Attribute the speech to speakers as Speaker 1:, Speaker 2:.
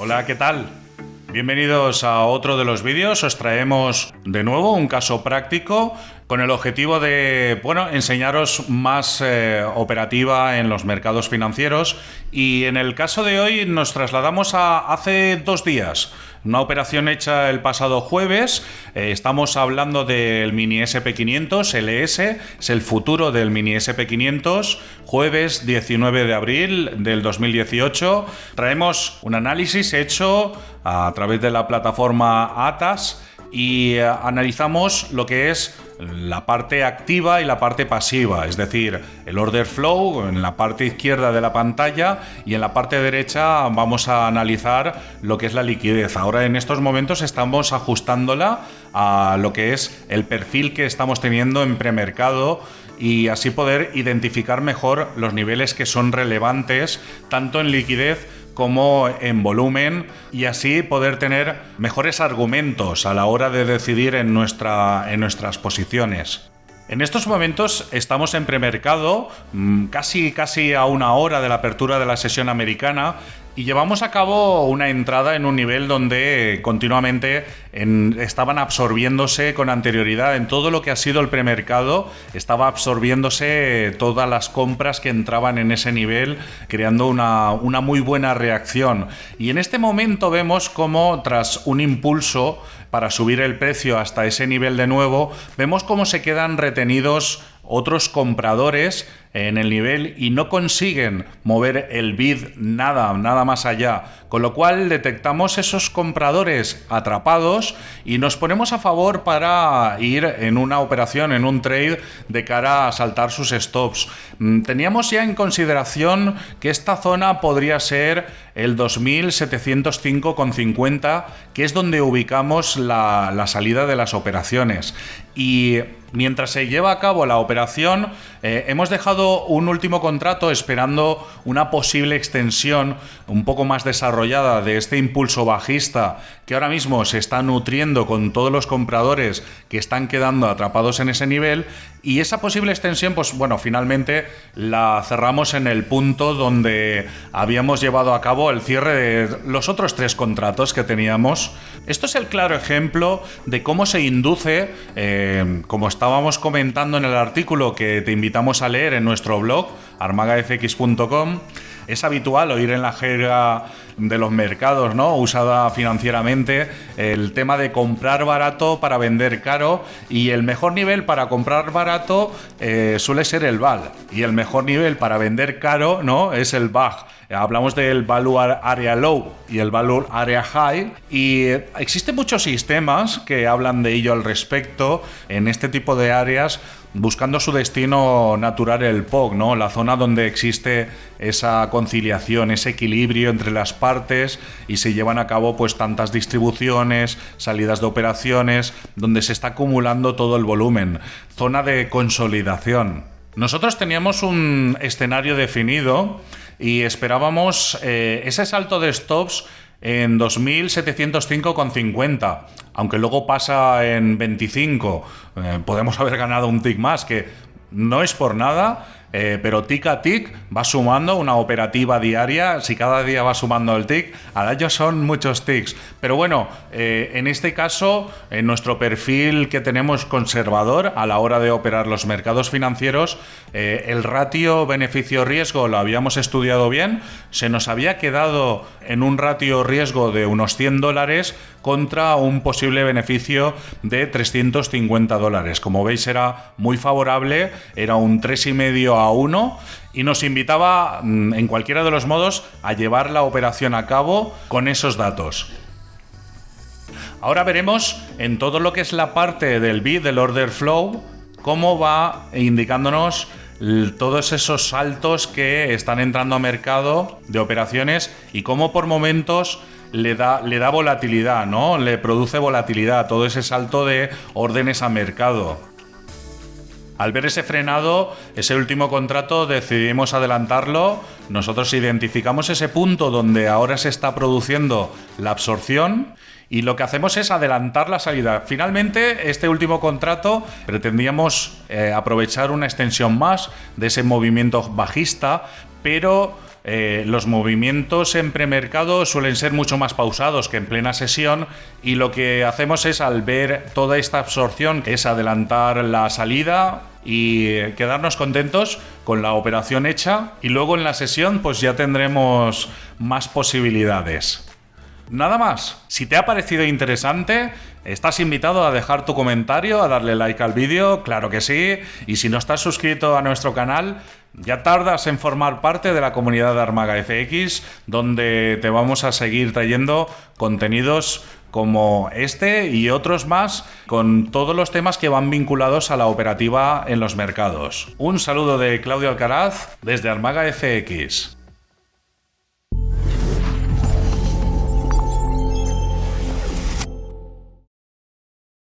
Speaker 1: Hola, ¿qué tal? Bienvenidos a otro de los vídeos. Os traemos de nuevo un caso práctico con el objetivo de, bueno, enseñaros más eh, operativa en los mercados financieros. Y en el caso de hoy nos trasladamos a hace dos días. Una operación hecha el pasado jueves. Eh, estamos hablando del Mini SP500, LS, es el futuro del Mini SP500. Jueves 19 de abril del 2018. Traemos un análisis hecho a través de la plataforma ATAS y eh, analizamos lo que es la parte activa y la parte pasiva, es decir, el order flow en la parte izquierda de la pantalla y en la parte derecha vamos a analizar lo que es la liquidez. Ahora en estos momentos estamos ajustándola a lo que es el perfil que estamos teniendo en premercado y así poder identificar mejor los niveles que son relevantes tanto en liquidez como en volumen y así poder tener mejores argumentos a la hora de decidir en, nuestra, en nuestras posiciones. En estos momentos estamos en premercado, mm, casi, casi a una hora de la apertura de la sesión americana, y llevamos a cabo una entrada en un nivel donde continuamente estaban absorbiéndose con anterioridad en todo lo que ha sido el premercado, estaba absorbiéndose todas las compras que entraban en ese nivel, creando una, una muy buena reacción. Y en este momento vemos como tras un impulso para subir el precio hasta ese nivel de nuevo, vemos cómo se quedan retenidos otros compradores en el nivel y no consiguen mover el bid nada, nada más allá. Con lo cual detectamos esos compradores atrapados y nos ponemos a favor para ir en una operación, en un trade de cara a saltar sus stops. Mm, teníamos ya en consideración que esta zona podría ser el 2705,50, que es donde ubicamos la, la salida de las operaciones. Y mientras se lleva a cabo la operación, eh, hemos dejado un último contrato esperando una posible extensión un poco más desarrollada de este impulso bajista que ahora mismo se está nutriendo con todos los compradores que están quedando atrapados en ese nivel y esa posible extensión, pues bueno, finalmente la cerramos en el punto donde habíamos llevado a cabo el cierre de los otros tres contratos que teníamos. Esto es el claro ejemplo de cómo se induce, eh, como estábamos comentando en el artículo que te invitamos a leer en nuestro blog, armagafx.com, es habitual oír en la jerga de los mercados, ¿no? Usada financieramente, el tema de comprar barato para vender caro y el mejor nivel para comprar barato eh, suele ser el VAL y el mejor nivel para vender caro, ¿no? Es el BAG. Hablamos del Value Area Low y el Value Area High y existen muchos sistemas que hablan de ello al respecto en este tipo de áreas buscando su destino natural el POG, ¿no? La zona donde existe esa conciliación, ese equilibrio entre las partes y se llevan a cabo pues tantas distribuciones, salidas de operaciones, donde se está acumulando todo el volumen. Zona de consolidación. Nosotros teníamos un escenario definido y esperábamos eh, ese salto de stops en 2.705,50, aunque luego pasa en 25, eh, podemos haber ganado un tick más, que no es por nada, eh, pero tic a tic va sumando una operativa diaria. Si cada día va sumando el tic, al año son muchos tics. Pero bueno, eh, en este caso, en nuestro perfil que tenemos conservador a la hora de operar los mercados financieros, eh, el ratio beneficio-riesgo lo habíamos estudiado bien. Se nos había quedado en un ratio riesgo de unos 100 dólares contra un posible beneficio de 350 dólares. Como veis, era muy favorable, era un 3,5 a 1 y nos invitaba mm, en cualquiera de los modos a llevar la operación a cabo con esos datos. Ahora veremos en todo lo que es la parte del bid, del order flow, cómo va indicándonos todos esos saltos que están entrando a mercado de operaciones y cómo por momentos le da, le da volatilidad, ¿no? Le produce volatilidad, todo ese salto de órdenes a mercado. Al ver ese frenado, ese último contrato, decidimos adelantarlo. Nosotros identificamos ese punto donde ahora se está produciendo la absorción y lo que hacemos es adelantar la salida. Finalmente, este último contrato pretendíamos eh, aprovechar una extensión más de ese movimiento bajista, pero eh, los movimientos en premercado suelen ser mucho más pausados que en plena sesión y lo que hacemos es al ver toda esta absorción, que es adelantar la salida y quedarnos contentos con la operación hecha y luego en la sesión pues ya tendremos más posibilidades. Nada más. Si te ha parecido interesante, estás invitado a dejar tu comentario, a darle like al vídeo, claro que sí. Y si no estás suscrito a nuestro canal, ya tardas en formar parte de la comunidad de Armaga FX, donde te vamos a seguir trayendo contenidos como este y otros más con todos los temas que van vinculados a la operativa en los mercados. Un saludo de Claudio Alcaraz desde Armaga FX.